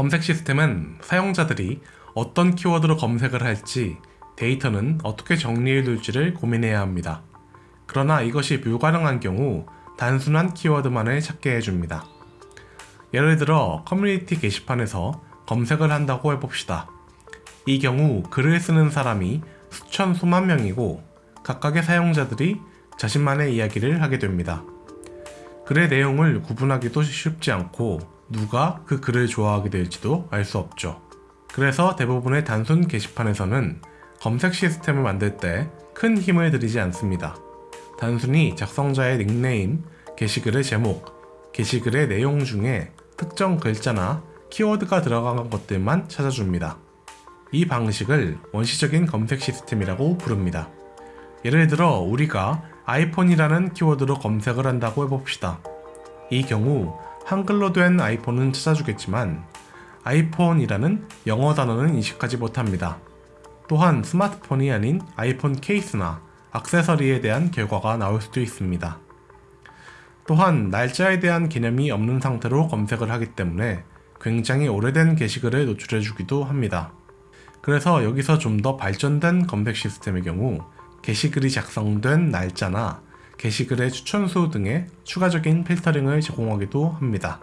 검색 시스템은 사용자들이 어떤 키워드로 검색을 할지 데이터는 어떻게 정리해 둘지를 고민해야 합니다. 그러나 이것이 불가능한 경우 단순한 키워드만을 찾게 해줍니다. 예를 들어 커뮤니티 게시판에서 검색을 한다고 해봅시다. 이 경우 글을 쓰는 사람이 수천 수만 명이고 각각의 사용자들이 자신만의 이야기를 하게 됩니다. 글의 내용을 구분하기도 쉽지 않고 누가 그 글을 좋아하게 될지도 알 수 없죠. 그래서 대부분의 단순 게시판에서는 검색 시스템을 만들 때 큰 힘을 들이지 않습니다. 단순히 작성자의 닉네임, 게시글의 제목, 게시글의 내용 중에 특정 글자나 키워드가 들어간 것들만 찾아줍니다. 이 방식을 원시적인 검색 시스템이라고 부릅니다. 예를 들어 우리가 아이폰이라는 키워드로 검색을 한다고 해봅시다. 이 경우 한글로 된 아이폰은 찾아주겠지만 아이폰이라는 영어 단어는 인식하지 못합니다. 또한 스마트폰이 아닌 아이폰 케이스나 액세서리에 대한 결과가 나올 수도 있습니다. 또한 날짜에 대한 개념이 없는 상태로 검색을 하기 때문에 굉장히 오래된 게시글을 노출해주기도 합니다. 그래서 여기서 좀 더 발전된 검색 시스템의 경우 게시글이 작성된 날짜나 게시글의 추천수 등의 추가적인 필터링을 제공하기도 합니다.